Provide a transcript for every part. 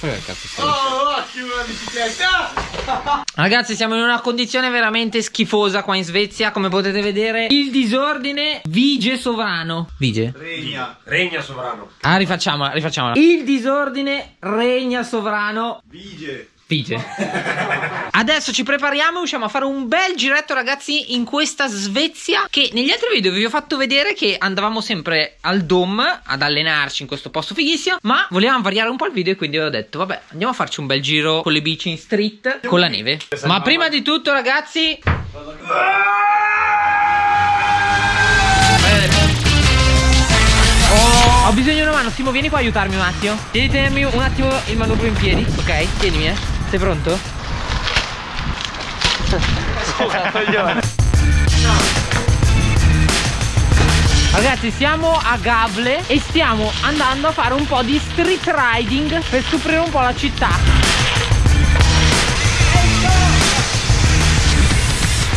Che cazzo stai Oh, occhio una bicicletta! Ragazzi, siamo in una condizione veramente schifosa qua in Svezia. Come potete vedere, il disordine vige sovrano. Vige? Regna. Regna sovrano. Ah, rifacciamola, rifacciamola. Il disordine regna sovrano. Vige. Vige. Adesso ci prepariamo e usciamo a fare un bel giretto ragazzi in questa Svezia che negli altri video vi ho fatto vedere che andavamo sempre al Dom ad allenarci in questo posto fighissimo ma volevamo variare un po' il video e quindi ho detto vabbè andiamo a farci un bel giro con le bici in street con la neve. Ma prima di tutto ragazzi... Oh, ho bisogno di una mano, Simo vieni qua a aiutarmi un attimo. Devi tenermi un attimo il manubrio in piedi Ok, tienimi eh sei pronto? Ragazzi siamo a Gable e stiamo andando a fare un po' di street riding per scoprire un po' la città.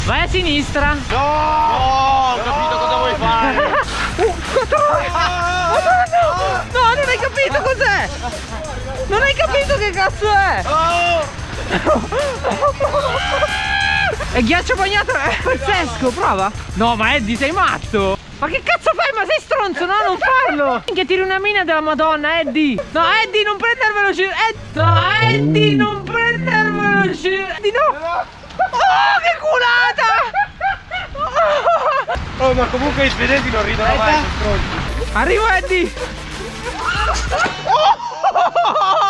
Vai a sinistra. No! no ho capito cosa vuoi fare. Uh, No, non hai capito cos'è non hai capito che cazzo è? Oh! è ghiaccio bagnato, è pazzesco, prova. No, ma Eddie sei matto. Ma che cazzo fai? Ma sei stronzo? No, non farlo! Che tiri una mina della madonna, Eddie! No, Eddie, non prendervelo giro! Ed no, Eddie, non prendervelo giro! Eddie, no! Oh, che culata! Oh, ma comunque i svedesi non ridono mai, sono stronzi! Arrivo, Eddie! Oh!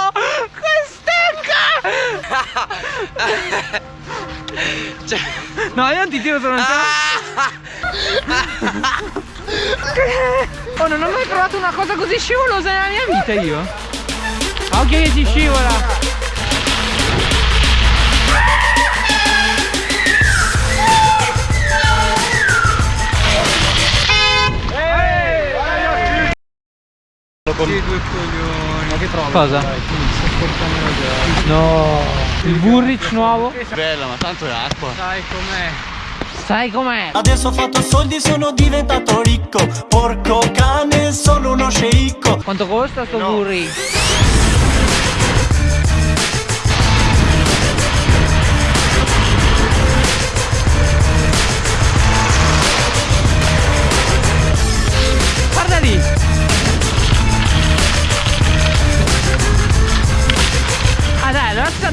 Cioè... No, io non ti tiro sono Oh, non ho mai provato una cosa così scivolosa nella mia vita io. Occhio che si scivola. Che due coglioni. Ma che trovi? Cosa? Dai, no. Il Burrich nuovo? Bella, ma tanto è acqua. Sai com'è? Sai com'è? Adesso ho fatto soldi sono diventato ricco Porco cane sono uno sceicco Quanto costa sto no. Burrich?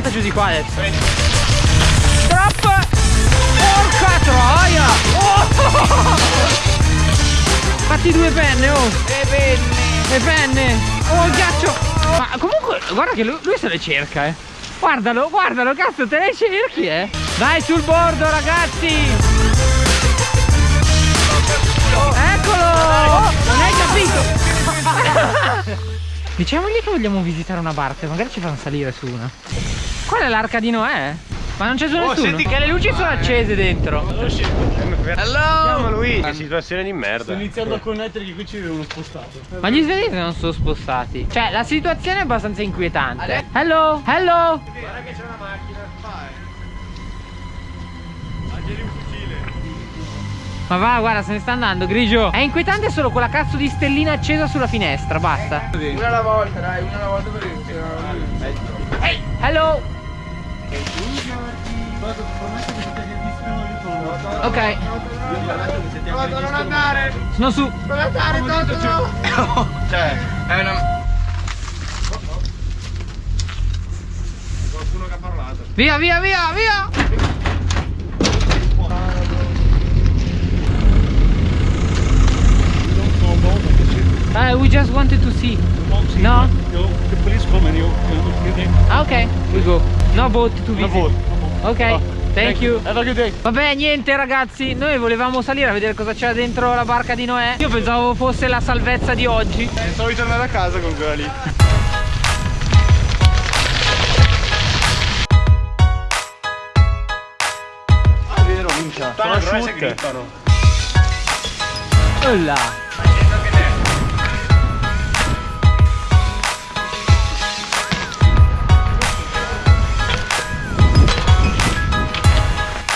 Salta giù di qua adesso. Drop Porca troia! Oh! Fatti due penne oh. Le penne. Le penne. Oh il ghiaccio. Ma comunque guarda che lui, lui se le cerca eh. Guardalo guardalo cazzo te le cerchi eh. Dai sul bordo ragazzi. Eccolo. Non hai capito. Diciamogli che vogliamo visitare una barca Magari ci fanno salire su una Qual è l'arca di Noè? Ma non c'è solo oh, nessuno? Senti che le luci sono accese dentro. Hello? Luigi Che situazione di merda. Sto iniziando a connettere che qui ci avevano spostato Ma gli svedesi non sono spostati. Cioè la situazione è abbastanza inquietante. Hello? Hello? Guarda che c'è una macchina. Vai. Agili un fucile. Ma va, guarda, se ne sta andando, grigio. È inquietante solo quella cazzo di stellina accesa sulla finestra, basta. Una alla volta, dai, una alla volta per il... Hey, hello! Ok. Toto, non andare! Sono su! Non andare, Toto! Cioè, è una... Qualcuno che ha parlato. Via, via, via, via! Uh, we just wanted to see. No? We go. No boat to visit. No boat. Ok. Oh, thank, thank you. Have a good day. Vabbè, niente ragazzi, noi volevamo salire a vedere cosa c'era dentro la barca di Noè. Io pensavo fosse la salvezza di oggi. Pensavo di tornare a casa con quella lì. Ah, è vero, minchia. Sono asciutte. Olla.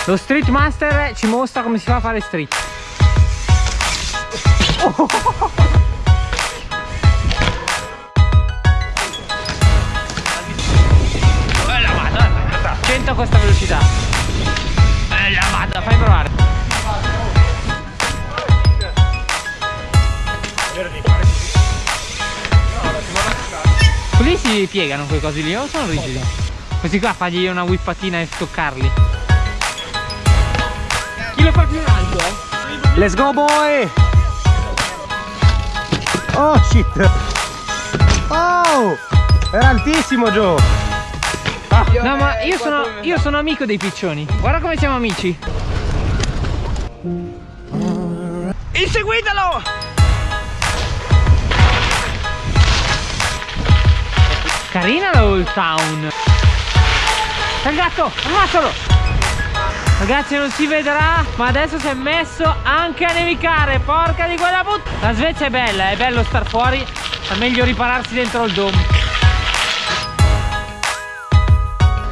Lo Street Master ci mostra come si fa a fare street. Oh. a questa velocità. Bella vada, fai provare. Quelli si piegano quei cosi lì o sono rigidi? Questi qua fagli una whippatina e toccarli. Chi lo fa più in alto, eh? Let's go boy! Oh shit! Oh! Era altissimo Joe! No, ma io sono, io sono amico dei piccioni. Guarda come siamo amici. Inseguitelo! Carina la Old Town. Il gatto, ammazzalo! Ragazzi non si vedrà, ma adesso si è messo anche a nevicare. Porca di quella puttana! La Svezia è bella, è bello star fuori. È meglio ripararsi dentro il dome.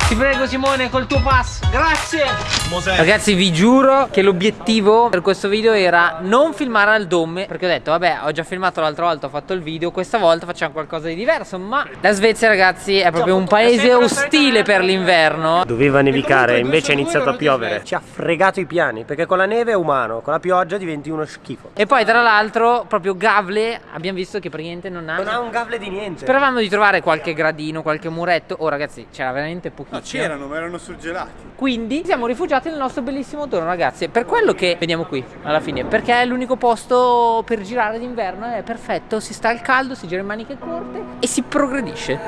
Ti prego Simone col tuo pass, grazie! Ragazzi vi giuro che l'obiettivo per questo video era non filmare al dome Perché ho detto vabbè ho già filmato l'altra volta, ho fatto il video Questa volta facciamo qualcosa di diverso Ma la Svezia ragazzi è proprio un paese ostile per l'inverno Doveva nevicare, invece è iniziato a piovere. Ci ha fregato i piani, perché con la neve è umano, con la pioggia diventi uno schifo. E poi tra l'altro proprio Gavle abbiamo visto che praticamente non ha Non ha un gavle di niente. Speravamo di trovare qualche gradino, qualche muretto Oh ragazzi c'era veramente pochissimo No, c'erano, ma erano surgelati. Quindi siamo rifugiati nel nostro bellissimo dono ragazzi. Per quello che veniamo qui alla fine Perché è l'unico posto per girare d'inverno È perfetto, si sta al caldo, si gira in maniche corte E si progredisce.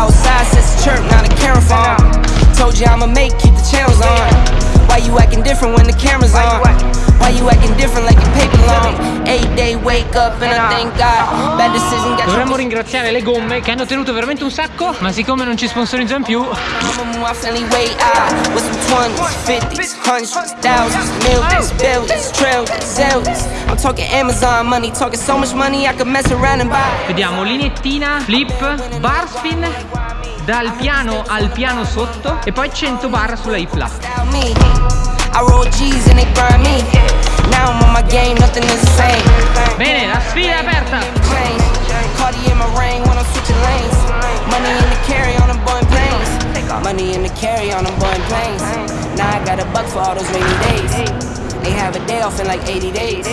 Outside says chirp, now the camera phone. Told you I'ma make, keep the channels on. Why you acting different when the camera's on? Why you acting different like your paper long? Eight day wake up and I thank God. Bad decision got Dovremmo ringraziare le gomme che hanno tenuto veramente un sacco Ma siccome non ci sponsorizzano più Mama move, I finally wait out with some 20s, 50s, hundreds, thousands, millions, billions, trillions, zillions. I'm talking Amazon money, talking so much money I could mess around and buy. Vediamo linettina, flip, bar spin Dal piano al piano sotto E poi 100 bar sulla hip I same. Bene, la sfida è aperta. Money in the carry on them boy planes. Money in the carry on them boy planes. Now I got a buck for all those rainy days. They have a day off in like 80 days.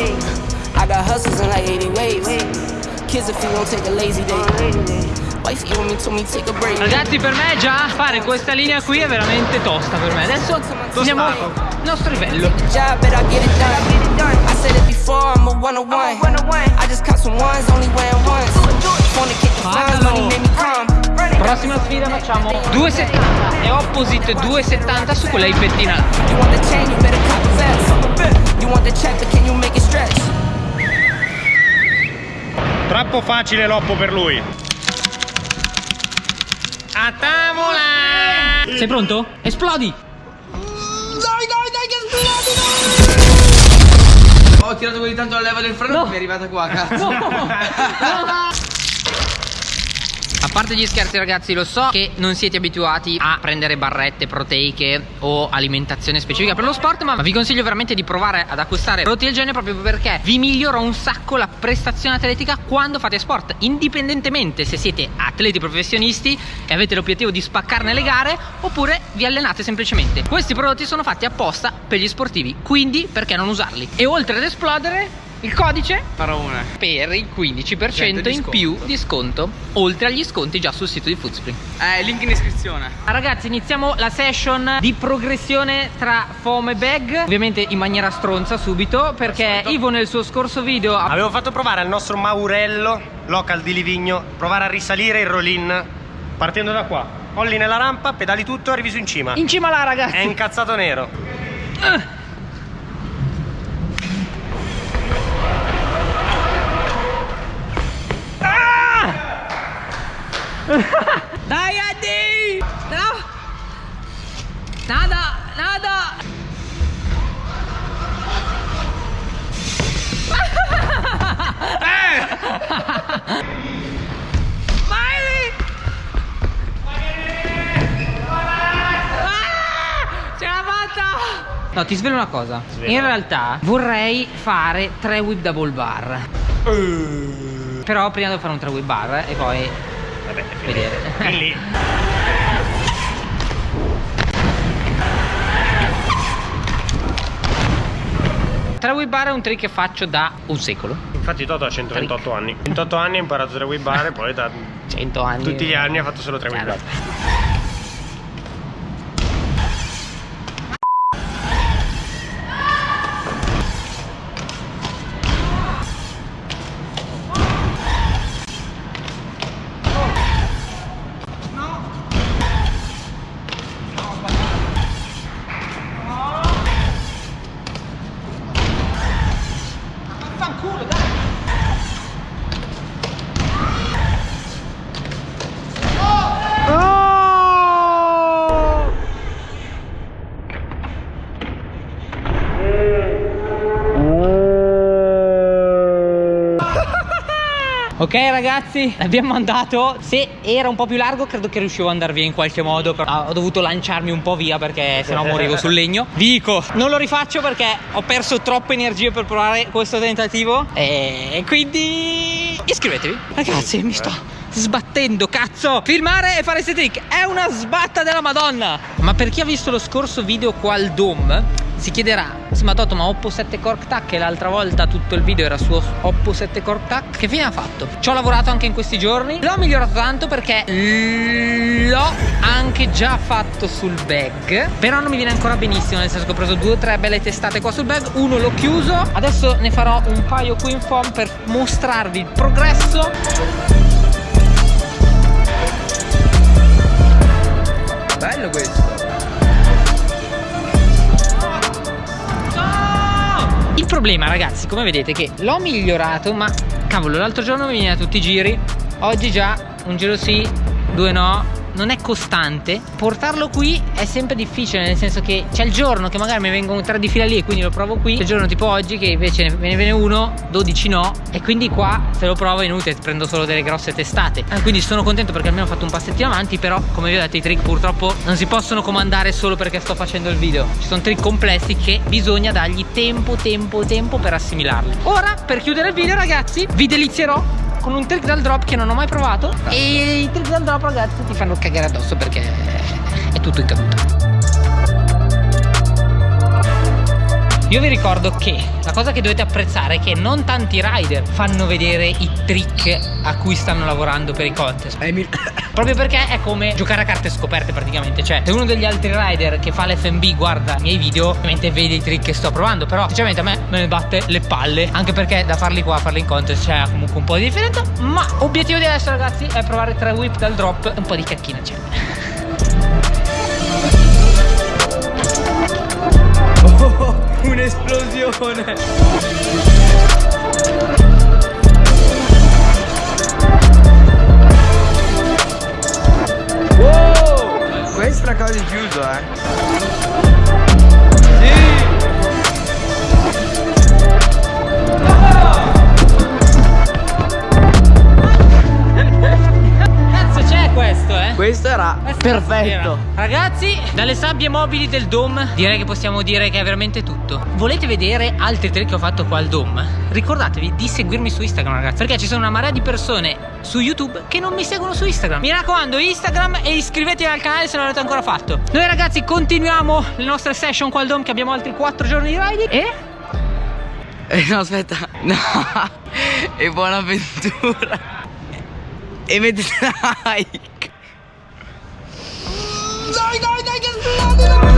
I got hustles in like 80 ways. Kids if you won't take a lazy day. Ragazzi per me già fare questa linea qui è veramente tosta per me. Adesso siamo al nostro livello. Come. Prossima sfida facciamo 2,70 e opposite 2,70 su quella ippettina là Troppo facile l'oppo per lui. A tavola! Sei pronto? Esplodi! Ho tirato così tanto la leva del freno che mi è arrivata qua, cazzo. A parte gli scherzi ragazzi lo so che non siete abituati a prendere barrette proteiche o alimentazione specifica per lo sport ma vi consiglio veramente di provare ad acquistare prodotti del genere proprio perché vi migliora un sacco la prestazione atletica quando fate sport indipendentemente se siete atleti professionisti e avete l'obiettivo di spaccarne le gare oppure vi allenate semplicemente. Questi prodotti sono fatti apposta per gli sportivi quindi perché non usarli? E oltre ad esplodere il codice Parone. per il 15% Gente di in più di sconto oltre agli sconti già sul sito di Foodspring Eh, link in descrizione. Ragazzi iniziamo la session di progressione tra foam e bag Ovviamente in maniera stronza subito Perché Ivo nel suo scorso video Avevo fatto provare al nostro Maurello, local di Livigno, provare a risalire il roll-in partendo da qua. Olli nella rampa, pedali tutto e arrivi su in cima. in cima là È ragazzi incazzato nero. Dai Fatta No, ti svelo una cosa. Svela. In realtà vorrei fare tre whip double bar. Però prima devo fare un tre whip bar e poi Vabbè, vedere. lì. Tre whip bar è un trick che faccio da un secolo. Infatti Toto ha 128 anni. 28 anni ha imparato tre whip bar e poi da 100 anni. tutti gli anni ha fatto solo tre whip bar. Ok ragazzi, l'abbiamo andato. Se era un po' più largo credo che riuscivo ad andare via in qualche modo. Però ho dovuto lanciarmi un po' via perché sennò morivo sul legno. Vi dico, non lo rifaccio perché ho perso troppe energie per provare questo tentativo. E quindi iscrivetevi. Ragazzi, mi sto sbattendo, cazzo! Filmare e fare questi trick è una sbatta della madonna! Ma per chi ha visto lo scorso video qua al Dome, si chiederà, sì ma Toto ma Oppo 7 Cork Tac e l'altra volta tutto il video era su Oppo 7 Cork Tac, che fine ha fatto? Ci ho lavorato anche in questi giorni, l'ho migliorato tanto perché l'ho anche già fatto sul bag, però non mi viene ancora benissimo, nel senso che ho preso due o tre belle testate qua sul bag, uno l'ho chiuso, adesso ne farò un paio qui in foam per mostrarvi il progresso. Bello questo. Problema ragazzi come vedete che l'ho migliorato ma cavolo l'altro giorno mi viene a tutti i giri. Oggi già un giro sì, due no non è costante portarlo qui è sempre difficile nel senso che c'è il giorno che magari mi vengono tre di fila lì e quindi lo provo qui c'è il giorno tipo oggi che invece me ne viene uno 12 no e quindi qua se lo provo è inutile prendo solo delle grosse testate. Eh, quindi sono contento perché almeno ho fatto un passettino avanti però come vi ho detto i trick purtroppo non si possono comandare solo perché sto facendo il video. Ci sono trick complessi che bisogna dargli tempo tempo tempo per assimilarli. Ora per chiudere il video ragazzi vi delizierò con un trick dal drop che non ho mai provato. E i trick dal drop ragazzi ti fanno cagare addosso perché è tutto in caduta Io vi ricordo che la cosa che dovete apprezzare è che non tanti rider fanno vedere i trick a cui stanno lavorando per i contest. Proprio perché è come giocare a carte scoperte praticamente. Cioè, se uno degli altri rider che fa l'FB guarda i miei video, ovviamente vede i trick che sto provando. Però, sinceramente, a me me ne batte le palle. Anche perché da farli qua a farli in contest c'è comunque un po' di differenza. Ma obiettivo di adesso, ragazzi, è provare tre whip dal drop e un po' di cacchina c'è. Un'esplosione. Wow! Questa è cosa di chiuso, eh. Eh? Era Questo perfetto. Ragazzi, dalle sabbie mobili del Dome direi che possiamo dire che è veramente tutto. Volete vedere altri trick che ho fatto qua al Dome? Ricordatevi di seguirmi su Instagram, ragazzi, perché ci sono una marea di persone su YouTube che non mi seguono su Instagram. Mi raccomando, Instagram e iscrivetevi al canale se non l'avete ancora fatto. Noi ragazzi continuiamo le nostre session qua al Dome che abbiamo altri 4 giorni di riding e Eh, no, aspetta. No. E buona avventura. E mettete like. Dai, dai, dai, che esplode!